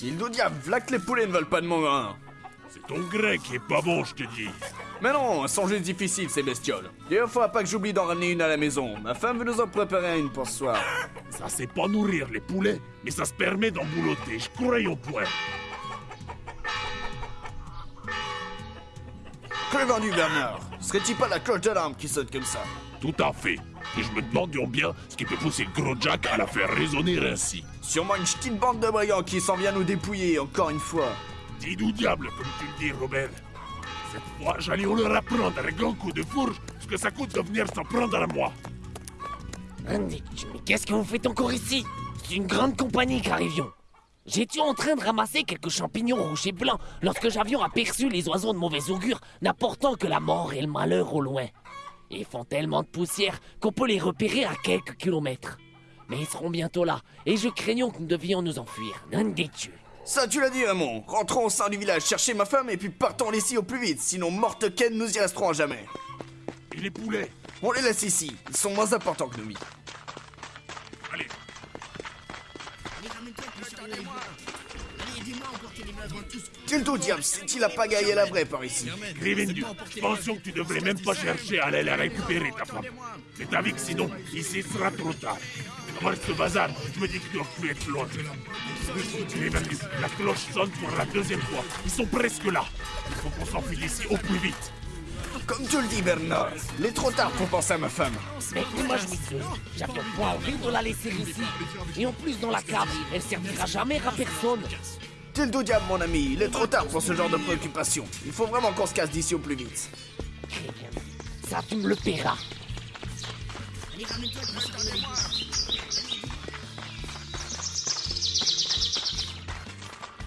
Tildo diable, v'là que les poulets ne veulent pas de mon. C'est ton grec qui est pas bon, je te dis. Mais non, sont juste difficiles ces bestioles. Il ne faudra pas que j'oublie d'en ramener une à la maison. Ma femme veut nous en préparer une pour ce soir. Ça, c'est pas nourrir les poulets, mais ça se permet d'en boulotter, je croyais au point. Que vendu, Bernard? Serait-il pas la cloche d'alarme qui sonne comme ça? Tout à fait. Et je me demande bien ce qui peut pousser le gros Jack à la faire résonner ainsi. Sûrement une petite bande de brigands qui s'en vient nous dépouiller encore une fois. Dis-nous diable, comme tu le dis, Robert. Cette fois, j'allais leur apprendre un grand coup de fourche ce que ça coûte de venir s'en prendre à moi. Mais qu'est-ce que vous faites encore ici? C'est une grande compagnie qu'arrivions. J'étais en train de ramasser quelques champignons rouges et blancs lorsque j'avions aperçu les oiseaux de mauvais augure n'apportant que la mort et le malheur au loin. Ils font tellement de poussière qu'on peut les repérer à quelques kilomètres. Mais ils seront bientôt là, et je craignons que nous devions nous enfuir. Non des dieux. Ça, tu l'as dit, Raymond. Rentrons au sein du village chercher ma femme et puis partons d'ici au plus vite, sinon morte Ken nous y resterons à jamais. Et les poulets? On les laisse ici, ils sont moins importants que nous. Allez, Tilto diable, c'est-il la pagaille et la vraie par ici Grivendu, pensions que tu devrais même pas chercher à aller la récupérer, ta femme. Mais t'as vu que sinon, ici sera trop tard. Comment ce bazar Je me dis qu'il doit plus être loin. Grivendu, la cloche sonne pour la deuxième fois. Ils sont presque là. Il faut qu'on s'enfuit d'ici au plus vite. Comme tu le dis, Bernard, il est trop tard pour penser à ma femme. Mais moi je m'y J'avais pas envie de la laisser ici. Et en plus dans la cave, elle servira jamais à personne. Tildo diable, mon ami, il est trop tard pour ce genre de préoccupation. Il faut vraiment qu'on se casse d'ici au plus vite. Très bien. Ça, tu me le paieras.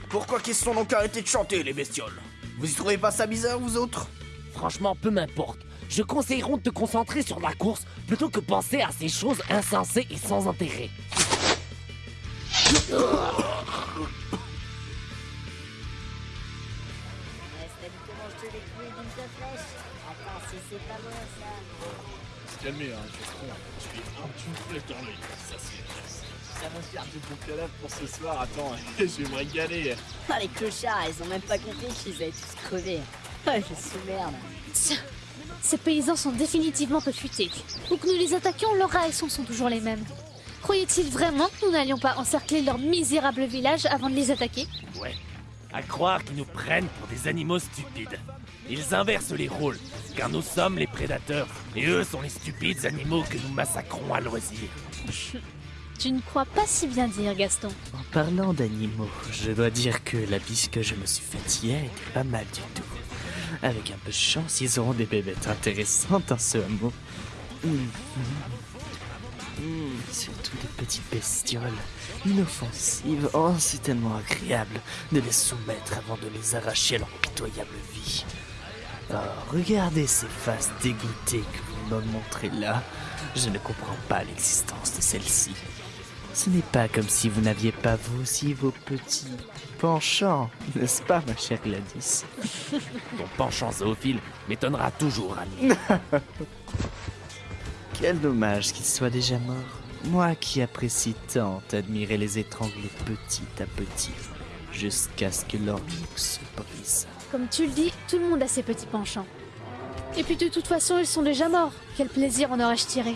Pourquoi qu'ils se sont donc arrêtés de chanter, les bestioles? Vous y trouvez pas ça bizarre, vous autres? Franchement, peu m'importe. Je conseillerais de te concentrer sur la course plutôt que penser à ces choses insensées et sans intérêt. Se calmer, hein, Castron. Je suis un petit peu Ça, c'est Ça va faire du bon cadavre pour ce soir. Attends, je vais me régaler. Ah, les clochards, ils ont même pas compris qu'ils allaient tous crever. Ah, je suis merde. Tiens, Ces paysans sont définitivement peu futés. Où que nous les attaquions, leurs réactions sont toujours les mêmes. Croyaient-ils vraiment que nous n'allions pas encercler leur misérable village avant de les attaquer? Ouais. À croire qu'ils nous prennent pour des animaux stupides. Ils inversent les rôles, car nous sommes les prédateurs, et eux sont les stupides animaux que nous massacrons à loisir. Tu ne crois pas si bien dire, Gaston. En parlant d'animaux, je dois dire que la bise que je me suis faite hier était pas mal du tout. Avec un peu de chance, ils auront des bébêtes intéressantes dans ce hameau. Mmh. Mmh, surtout des petites bestioles, inoffensives. Oh, c'est tellement agréable de les soumettre avant de les arracher à leur pitoyable vie. Oh, regardez ces faces dégoûtées que vous me montrez là. Je ne comprends pas l'existence de celle-ci. Ce n'est pas comme si vous n'aviez pas vous aussi vos petits penchants, n'est-ce pas, ma chère Gladys? Ton penchant zoophile m'étonnera toujours, ami. Quel dommage qu'il soit déjà mort. Moi qui apprécie tant admirer les étrangler petit à petit, jusqu'à ce que leur nuque se brise. Comme tu le dis, tout le monde a ses petits penchants. Et puis de toute façon, ils sont déjà morts. Quel plaisir en aurais-je tiré?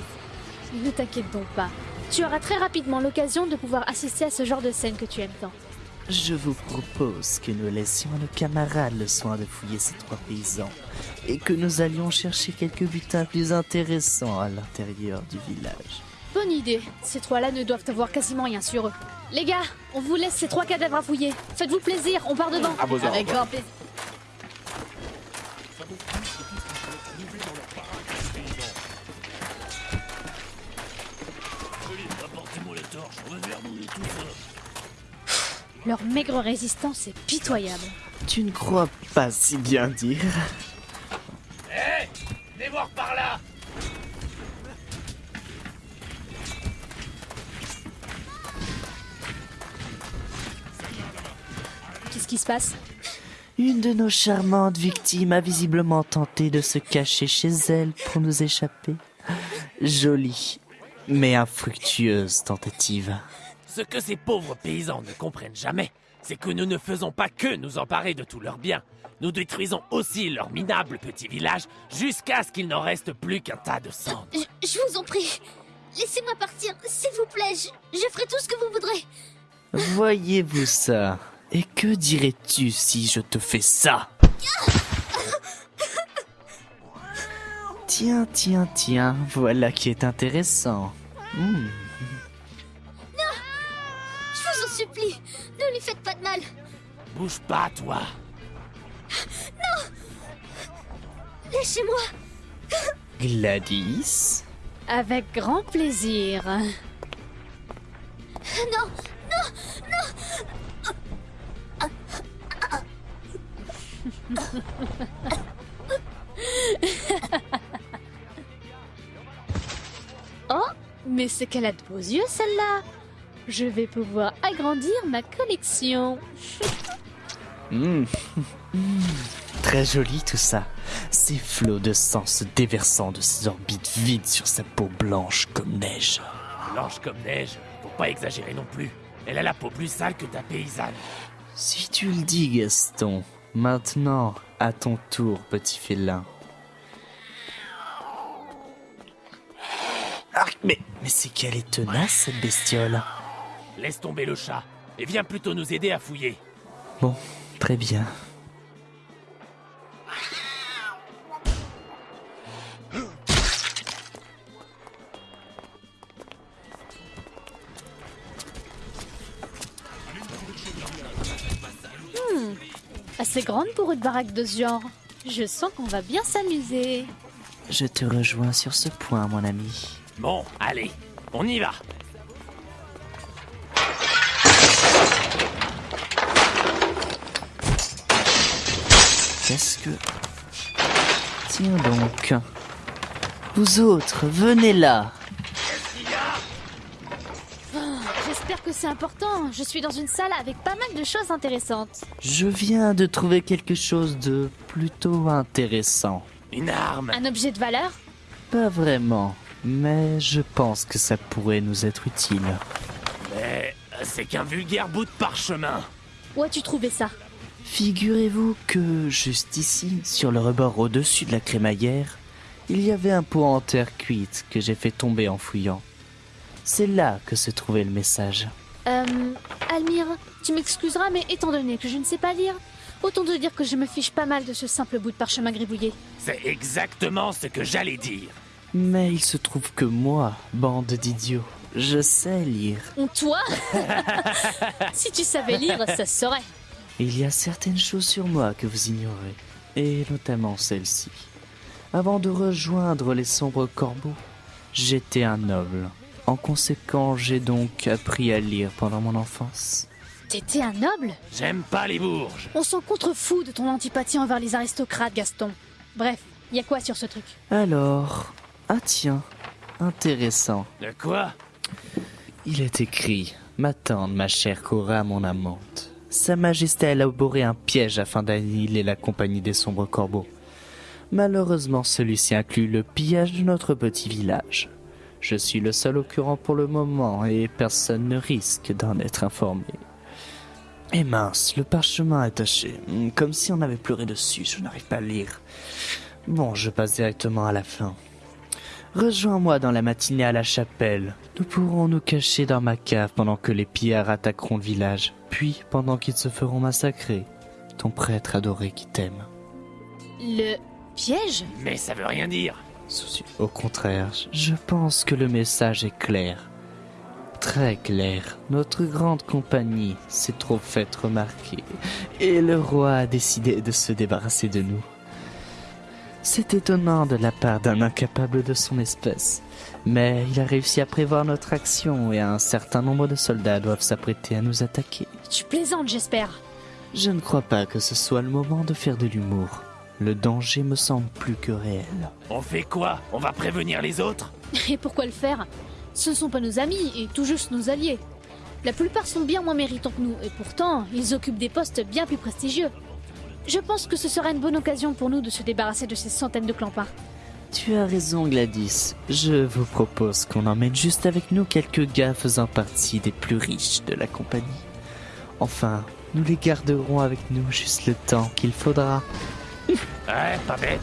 Ne t'inquiète donc pas. Tu auras très rapidement l'occasion de pouvoir assister à ce genre de scène que tu aimes tant. Je vous propose que nous laissions à nos camarades le soin de fouiller ces trois paysans et que nous allions chercher quelques butins plus intéressants à l'intérieur du village. Bonne idée. Ces trois-là ne doivent avoir quasiment rien sur eux. Les gars, on vous laisse ces trois cadavres à fouiller. Faites-vous plaisir, on part devant. À vos ordres. Avec grand plaisir. Leur maigre résistance est pitoyable. Tu ne crois pas si bien dire Hé Venez voir par là Qu'est-ce qui se passe? Une de nos charmantes victimes a visiblement tenté de se cacher chez elle pour nous échapper. Jolie, mais infructueuse tentative. Ce que ces pauvres paysans ne comprennent jamais, c'est que nous ne faisons pas que nous emparer de tous leurs biens. Nous détruisons aussi leur minable petit village jusqu'à ce qu'il n'en reste plus qu'un tas de cendres. Je, je vous en prie. Laissez-moi partir, s'il vous plaît. Je, je ferai tout ce que vous voudrez. Voyez-vous ça? Et que dirais-tu si je te fais ça? Tiens, tiens, tiens, voilà qui est intéressant. Hmm. Ne lui faites pas de mal. Bouge pas, toi. Lâchez-moi. Gladys Avec grand plaisir. Non, Oh, mais c'est qu'elle a de beaux yeux celle-là. Je vais pouvoir agrandir ma collection. Hmm. Très joli tout ça. Ces flots de sang se déversant de ses orbites vides sur sa peau blanche comme neige. Blanche comme neige, faut pas exagérer non plus. Elle a la peau plus sale que ta paysanne. Si tu le dis, Gaston. Maintenant, à ton tour, petit félin. Ah, mais, mais c'est qu'elle est tenace, cette bestiole. Laisse tomber le chat et viens plutôt nous aider à fouiller. Bon, très bien. Assez grande pour une baraque de ce genre. Je sens qu'on va bien s'amuser. Je te rejoins sur ce point, mon ami. Bon, allez, on y va. Tiens donc. Vous autres, venez là. J'espère que c'est important. Je suis dans une salle avec pas mal de choses intéressantes. Je viens de trouver quelque chose de plutôt intéressant. Une arme. Un objet de valeur? Pas vraiment, mais je pense que ça pourrait nous être utile. Mais euh, c'est qu'un vulgaire bout de parchemin. Où as-tu trouvé ça? Figurez-vous que juste ici, sur le rebord au-dessus de la crémaillère, il y avait un pot en terre cuite que j'ai fait tomber en fouillant. C'est là que se trouvait le message. Euh, Almire, tu m'excuseras, mais étant donné que je ne sais pas lire, autant te dire que je me fiche pas mal de ce simple bout de parchemin gribouillé. C'est exactement ce que j'allais dire. Mais il se trouve que moi, bande d'idiots, je sais lire. On toi? Si tu savais lire, ça se saurait. Il y a certaines choses sur moi que vous ignorez, et notamment celle-ci. Avant de rejoindre les sombres corbeaux, j'étais un noble. En conséquent, j'ai donc appris à lire pendant mon enfance. T'étais un noble? J'aime pas les bourges. On s'en contrefou de ton antipathie envers les aristocrates, Gaston. Bref, y a quoi sur ce truc? Alors, ah tiens, intéressant. De quoi? Il est écrit Ma tante, ma chère Cora, mon amante. Sa Majesté a élaboré un piège afin d'annihiler la compagnie des sombres corbeaux. Malheureusement, celui-ci inclut le pillage de notre petit village. Je suis le seul occurrent pour le moment et personne ne risque d'en être informé. Et mince, le parchemin est taché, hmm, comme si on avait pleuré dessus, je n'arrive pas à lire. Bon, je passe directement à la fin. Rejoins-moi dans la matinée à la chapelle. Nous pourrons nous cacher dans ma cave pendant que les pillards attaqueront le village, puis pendant qu'ils se feront massacrer. Ton prêtre adoré qui t'aime. Le piège? Mais ça veut rien dire. Au contraire, je pense que le message est clair. Très clair. Notre grande compagnie s'est trop faite remarquer, et le roi a décidé de se débarrasser de nous. C'est étonnant de la part d'un incapable de son espèce, mais il a réussi à prévoir notre action et un certain nombre de soldats doivent s'apprêter à nous attaquer. Tu plaisantes, j'espère. Je ne crois pas que ce soit le moment de faire de l'humour. Le danger me semble plus que réel. On fait quoi? On va prévenir les autres? Et pourquoi le faire? Ce ne sont pas nos amis et tout juste nos alliés. La plupart sont bien moins méritants que nous, et pourtant, ils occupent des postes bien plus prestigieux. Je pense que ce sera une bonne occasion pour nous de se débarrasser de ces centaines de clampins. Tu as raison, Gladys. Je vous propose qu'on emmène juste avec nous quelques gaffes en partie des plus riches de la compagnie. Enfin, Nous les garderons avec nous juste le temps qu'il faudra. Ouais, pas bête.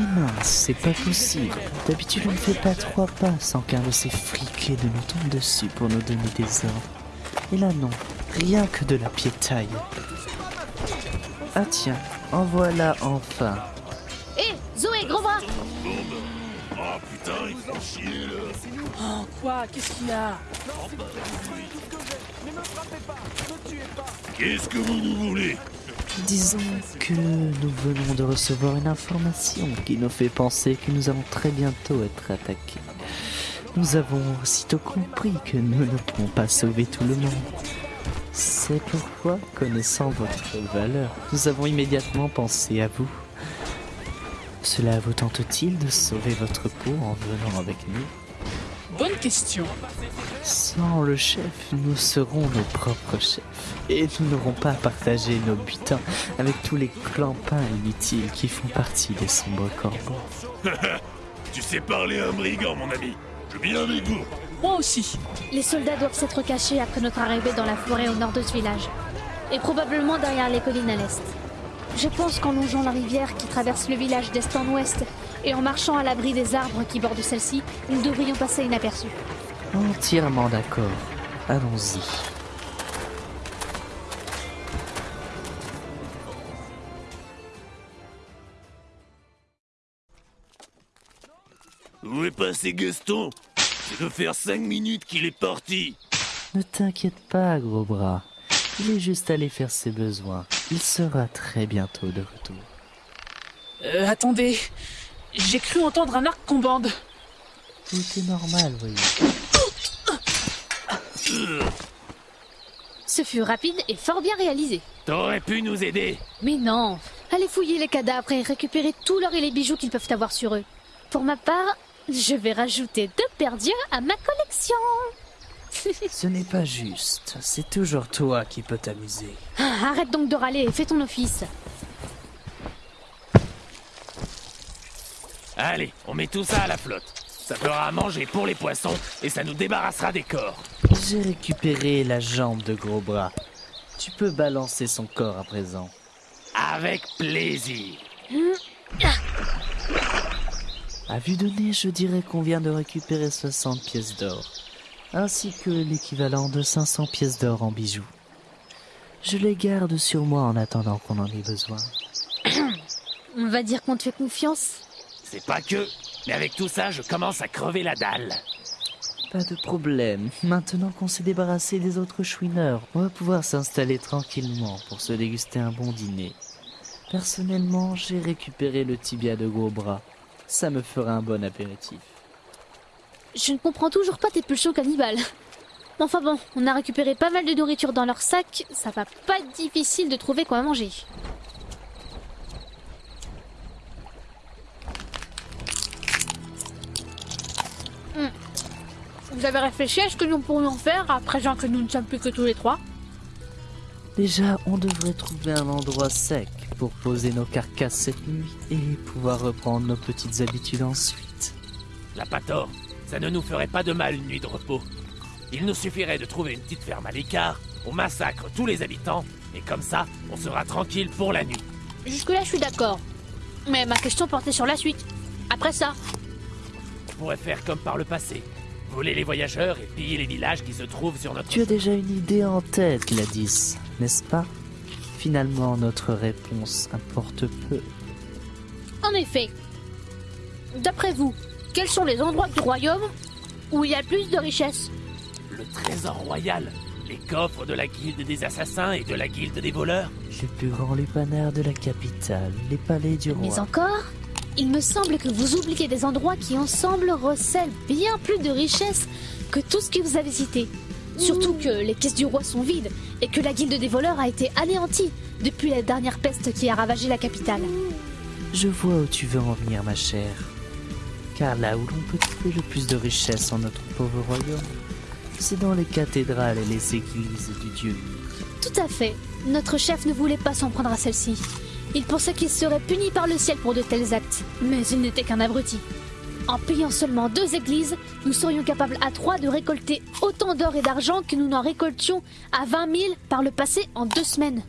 Mais mince, c'est pas possible. D'habitude, on ne fait pas trois pas sans qu'un de ces friqués de nous tombe dessus pour nous donner des ordres. Et là, non. Rien que de la piétaille. Ah tiens, en voilà enfin. Putain, il chier là Oh, quoi? Qu'est-ce qu'il y a Qu'est-ce que vous nous voulez? Disons que nous venons de recevoir une information qui nous fait penser que nous allons très bientôt être attaqués. Nous avons aussitôt compris que nous ne pourrons pas sauver tout le monde. C'est pourquoi, connaissant votre valeur, nous avons immédiatement pensé à vous. Cela vous tente-t-il de sauver votre peau en venant avec nous Bonne question. Sans le chef, nous serons nos propres chefs. Et nous n'aurons pas à partager nos butins avec tous les clampins inutiles qui font partie des sombres corbeaux. Tu sais parler à un brigand, mon ami. Je viens avec vous. Moi aussi. Les soldats doivent s'être cachés après notre arrivée dans la forêt au nord de ce village. Et probablement derrière les collines à l'est. Je pense qu'en longeant la rivière qui traverse le village d'est en ouest et en marchant à l'abri des arbres qui bordent celle-ci, nous devrions passer inaperçus. Entièrement d'accord. Allons-y. Où est passé Gaston? Ça doit faire 5 minutes qu'il est parti. Ne t'inquiète pas, gros bras. Il est juste allé faire ses besoins. Il sera très bientôt de retour. Euh, attendez. J'ai cru entendre un arc qu'on bande. Tout est normal, voyez. Ce fut rapide et fort bien réalisé. T'aurais pu nous aider. Mais non Allez fouiller les cadavres et récupérer tout l'or et les bijoux qu'ils peuvent avoir sur eux. Pour ma part, je vais rajouter deux paires d'yeux à ma collection. Ce n'est pas juste. C'est toujours toi qui peux t'amuser. Ah, Arrête donc de râler et fais ton office. Allez, on met tout ça à la flotte. Ça fera à manger pour les poissons et ça nous débarrassera des corps. J'ai récupéré la jambe de gros bras. Tu peux balancer son corps à présent. Avec plaisir. À vue de nez, je dirais qu'on vient de récupérer 60 pièces d'or, ainsi que l'équivalent de 500 pièces d'or en bijoux. Je les garde sur moi en attendant qu'on en ait besoin. On va dire qu'on te fait confiance. C'est pas que, mais avec tout ça, je commence à crever la dalle. Pas de problème. Maintenant qu'on s'est débarrassé des autres chouineurs, on va pouvoir s'installer tranquillement pour se déguster un bon dîner. Personnellement, j'ai récupéré le tibia de gros bras. Ça me fera un bon apéritif. Je ne comprends toujours pas tes pulsions cannibales. Enfin bon, on a récupéré pas mal de nourriture dans leur sac, ça va pas être difficile de trouver quoi manger. Hmm. Vous avez réfléchi à ce que nous pourrions faire à présent que nous ne sommes plus que tous les trois? Déjà, on devrait trouver un endroit sec pour poser nos carcasses cette nuit et pouvoir reprendre nos petites habitudes ensuite. La pas tort, ça ne nous ferait pas de mal une nuit de repos. Il nous suffirait de trouver une petite ferme à l'écart, on massacre tous les habitants, et comme ça, on sera tranquille pour la nuit. Jusque-là, je suis d'accord. Mais ma question portait sur la suite. Après ça, On pourrait faire comme par le passé. Voler les voyageurs et piller les villages qui se trouvent sur notre... Tu as déjà une idée en tête, Gladys, n'est-ce pas? Finalement, notre réponse importe peu. en effet. D'après vous, quels sont les endroits du royaume où il y a le plus de richesses Le trésor royal, les coffres de la guilde des assassins et de la guilde des voleurs. Les plus grands lupanards de la capitale, les palais du roi. Mais encore, il me semble que vous oubliez des endroits qui ensemble recèlent bien plus de richesses que tout ce que vous avez cité. Surtout que les caisses du roi sont vides et que la guilde des voleurs a été anéantie depuis la dernière peste qui a ravagé la capitale. Je vois où tu veux en venir, ma chère. Car là où l'on peut trouver le plus de richesses en notre pauvre royaume, c'est dans les cathédrales et les églises du dieu unique. Tout à fait. Notre chef ne voulait pas s'en prendre à celle-ci. Il pensait qu'il serait puni par le ciel pour de tels actes, mais il n'était qu'un abruti. En payant seulement deux églises, nous serions capables à trois de récolter autant d'or et d'argent que nous n'en récoltions à 20 000 par le passé en deux semaines.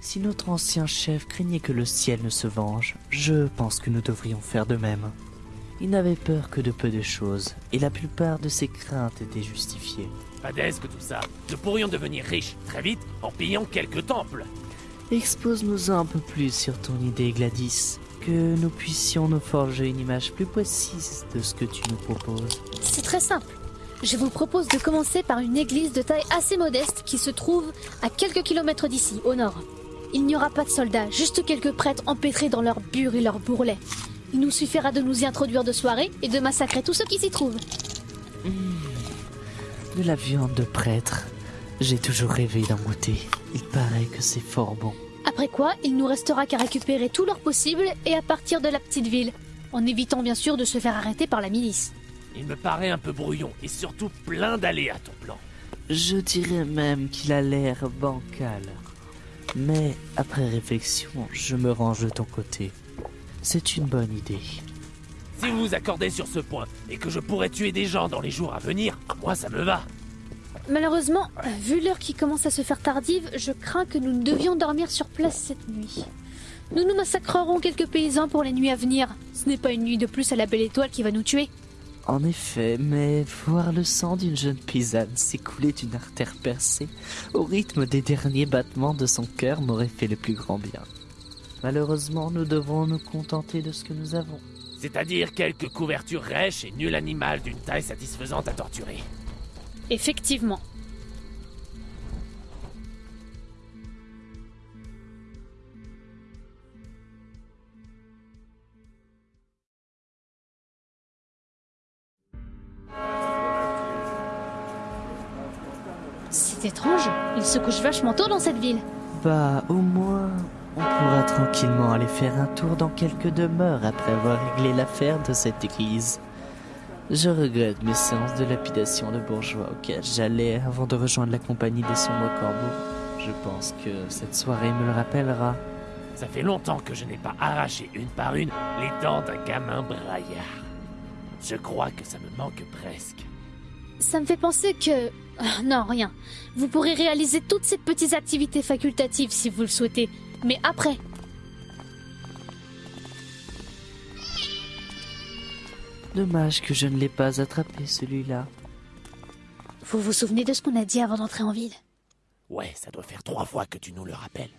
Si notre ancien chef craignait que le ciel ne se venge, je pense que nous devrions faire de même. Il n'avait peur que de peu de choses, et la plupart de ses craintes étaient justifiées. Pas d'aise que tout ça. Nous pourrions devenir riches très vite en pillant quelques temples. Expose-nous un peu plus sur ton idée, Gladys, que nous puissions nous forger une image plus précise de ce que tu nous proposes. C'est très simple. Je vous propose de commencer par une église de taille assez modeste qui se trouve à quelques kilomètres d'ici, au nord. Il n'y aura pas de soldats, juste quelques prêtres empêtrés dans leurs bures et leurs bourrelets. Il nous suffira de nous y introduire de soirée et de massacrer tous ceux qui s'y trouvent. De la viande de prêtre. J'ai toujours rêvé d'en goûter. Il paraît que c'est fort bon. Après quoi, il nous restera qu'à récupérer tout l'or possible et à partir de la petite ville, en évitant bien sûr de se faire arrêter par la milice. Il me paraît un peu brouillon et surtout plein d'aléas ton plan. Je dirais même qu'il a l'air bancal. Mais après réflexion, je me range de ton côté. C'est une bonne idée. Si vous vous accordez sur ce point et que je pourrais tuer des gens dans les jours à venir, moi ça me va. Malheureusement, vu l'heure qui commence à se faire tardive, je crains que nous ne devions dormir sur place cette nuit. Nous nous massacrerons quelques paysans pour les nuits à venir. Ce n'est pas une nuit de plus à la belle étoile qui va nous tuer. En effet, mais voir le sang d'une jeune paysanne s'écouler d'une artère percée au rythme des derniers battements de son cœur m'aurait fait le plus grand bien. Malheureusement, nous devrons nous contenter de ce que nous avons. C'est-à-dire quelques couvertures rêches et nul animal d'une taille satisfaisante à torturer. Effectivement. C'est étrange, il se couche vachement tôt dans cette ville. Bah, au moins, on pourra tranquillement aller faire un tour dans quelques demeures après avoir réglé l'affaire de cette église. Je regrette mes séances de lapidation de bourgeois auxquelles j'allais avant de rejoindre la compagnie des sombres corbeaux. Je pense que cette soirée me le rappellera. Ça fait longtemps que je n'ai pas arraché une par une les dents d'un gamin braillard. Je crois que ça me manque presque. Ça me fait penser que... Ah, Non, rien. Vous pourrez réaliser toutes ces petites activités facultatives si vous le souhaitez. Mais après, Dommage que je ne l'ai pas attrapé celui-là. vous vous souvenez de ce qu'on a dit avant d'entrer en ville? Ouais, ça doit faire trois fois que tu nous le rappelles.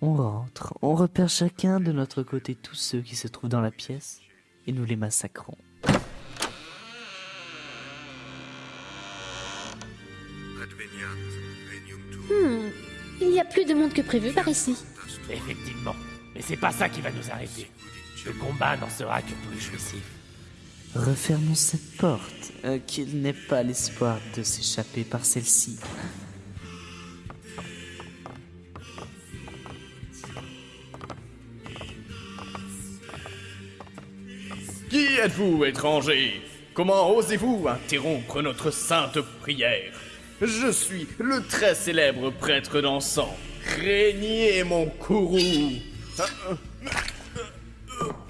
On rentre, on repère chacun de notre côté tous ceux qui se trouvent dans la pièce et nous les massacrons. A plus de monde que prévu par ici. Effectivement. Mais c'est pas ça qui va nous arrêter. Le combat n'en sera que plus jouissif. Refermons cette porte, euh, qu'il n'ait pas l'espoir de s'échapper par celle-ci. Qui êtes-vous, étranger? Comment osez-vous interrompre notre sainte prière? Je suis le très célèbre prêtre d'encens. Craignez mon courroux.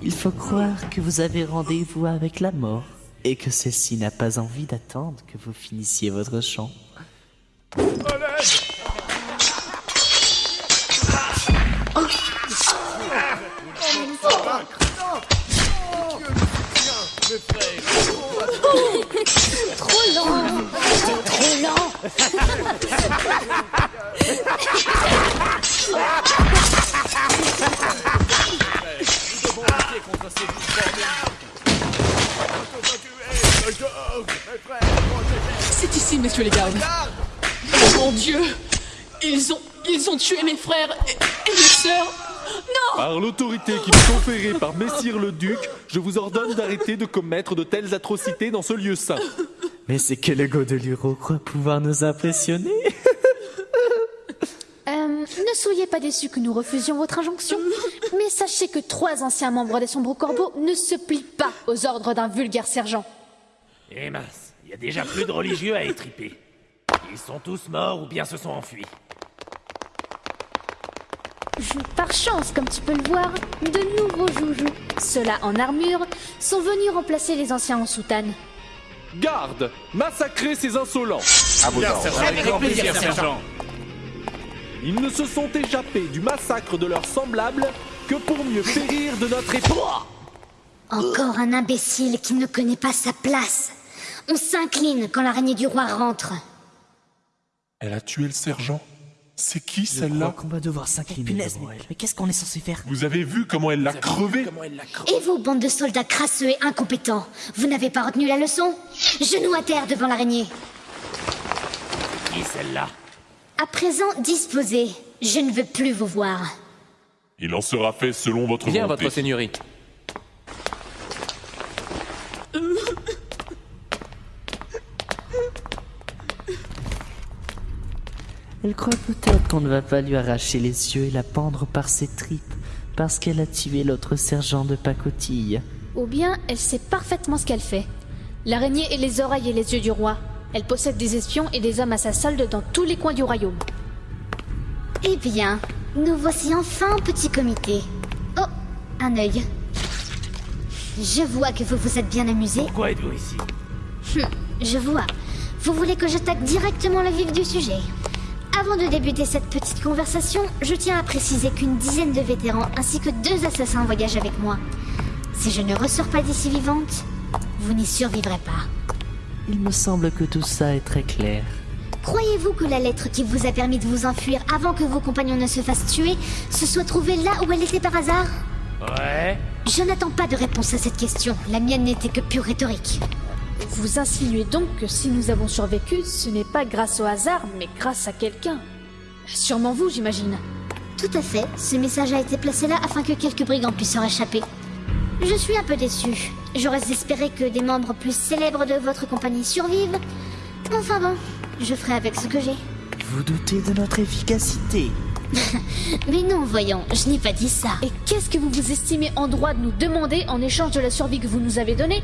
Il faut croire que vous avez rendez-vous avec la mort et que celle-ci n'a pas envie d'attendre que vous finissiez votre chant. C'est ici, messieurs les gardes. Oh mon Dieu Ils ont... Ils ont tué mes frères et, mes sœurs Non Par l'autorité qui m'est conférée par Messire le Duc, je vous ordonne d'arrêter de commettre de telles atrocités dans ce lieu saint. Mais c'est que le Godeluro croit pouvoir nous impressionner. Euh, ne soyez pas déçus que nous refusions votre injonction, mais sachez que trois anciens membres des Sombres Corbeaux ne se plient pas aux ordres d'un vulgaire sergent. Eh mince, il y a déjà plus de religieux à étriper. Ils sont tous morts ou bien se sont enfuis. Par chance, comme tu peux le voir, de nouveaux joujoux, ceux-là en armure, sont venus remplacer les anciens en soutane. Garde Massacrez ces insolents À vos ordres. sergent, avec grand plaisir, sergent. Ils ne se sont échappés du massacre de leurs semblables que pour mieux périr de notre époque. Encore un imbécile qui ne connaît pas sa place. On s'incline quand l'araignée du roi rentre. Elle a tué le sergent C'est qui Je crois celle-là qu'on va devoir s'incliner Punaise, devant mais, qu'est-ce qu'on est censé faire Vous avez vu comment elle l'a crevé Et vous, bande de soldats crasseux et incompétents, vous n'avez pas retenu la leçon Genoux à terre devant l'araignée. Qui celle-là À présent, disposez. Je ne veux plus vous voir. Il en sera fait selon votre Bien, volonté. votre seigneurie. Elle croit peut-être qu'on ne va pas lui arracher les yeux et la pendre par ses tripes parce qu'elle a tué l'autre sergent de pacotille. Ou bien elle sait parfaitement ce qu'elle fait. L'araignée est les oreilles et les yeux du roi. Elle possède des espions et des hommes à sa solde dans tous les coins du royaume. Eh bien, nous voici enfin au petit comité. Oh, un œil. Je vois que vous vous êtes bien amusé. Pourquoi êtes-vous ici? Hum, je vois. Vous voulez que j'attaque directement le vif du sujet Avant de débuter cette petite conversation, je tiens à préciser qu'une dizaine de vétérans ainsi que deux assassins voyagent avec moi. Si je ne ressors pas d'ici vivante, vous n'y survivrez pas. Il me semble que tout ça est très clair. Croyez-vous que la lettre qui vous a permis de vous enfuir avant que vos compagnons ne se fassent tuer se soit trouvée là où elle était par hasard? Ouais Je n'attends pas de réponse à cette question. La mienne n'était que pure rhétorique. Vous insinuez donc que si nous avons survécu, ce n'est pas grâce au hasard, mais grâce à quelqu'un. Sûrement vous, j'imagine. Tout à fait. Ce message a été placé là afin que quelques brigands puissent en échapper. Je suis un peu déçu. J'aurais espéré que des membres plus célèbres de votre compagnie survivent. Enfin bon, je ferai avec ce que j'ai. Vous doutez de notre efficacité Mais non, voyons, je n'ai pas dit ça. Et qu'est-ce que vous vous estimez en droit de nous demander en échange de la survie que vous nous avez donnée,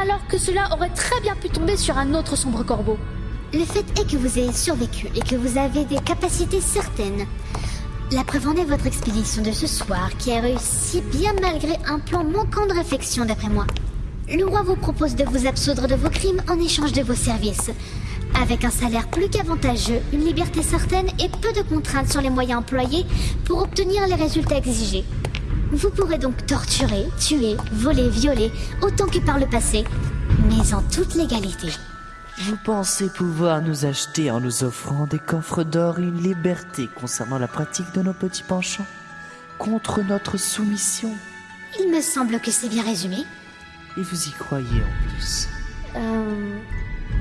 alors que cela aurait très bien pu tomber sur un autre sombre corbeau? Le fait est que vous ayez survécu et que vous avez des capacités certaines. La preuve en est votre expédition de ce soir, qui a réussi bien malgré un plan manquant de réflexion d'après moi. Le roi vous propose de vous absoudre de vos crimes en échange de vos services. Avec un salaire plus qu'avantageux, une liberté certaine et peu de contraintes sur les moyens employés pour obtenir les résultats exigés. Vous pourrez donc torturer, tuer, voler, violer, autant que par le passé, mais en toute légalité. Vous pensez pouvoir nous acheter en nous offrant des coffres d'or et une liberté concernant la pratique de nos petits penchants Contre notre soumission Il me semble que c'est bien résumé. Et vous y croyez en plus Euh...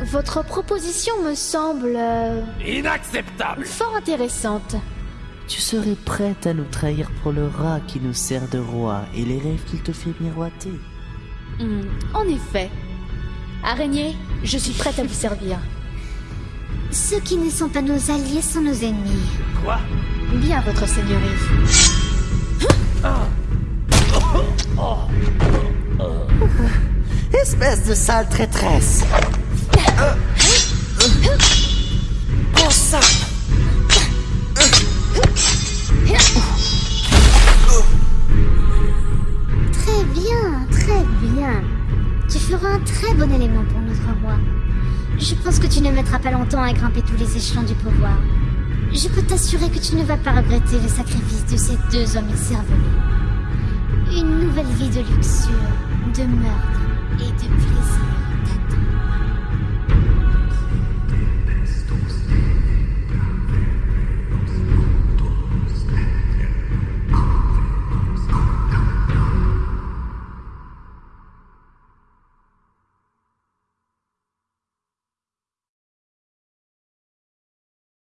Votre proposition me semble... euh, Inacceptable fort intéressante. Tu serais prête à nous trahir pour le rat qui nous sert de roi et les rêves qu'il te fait miroiter Hmm, en effet. Araignée, je suis prête à vous servir. Ceux qui ne sont pas nos alliés sont nos ennemis. Quoi? Bien, votre seigneurie. Espèce de sale traîtresse tu ne vas pas regretter le sacrifice de ces deux hommes écervelés. Une nouvelle vie de luxure, de meurtre et de plaisir.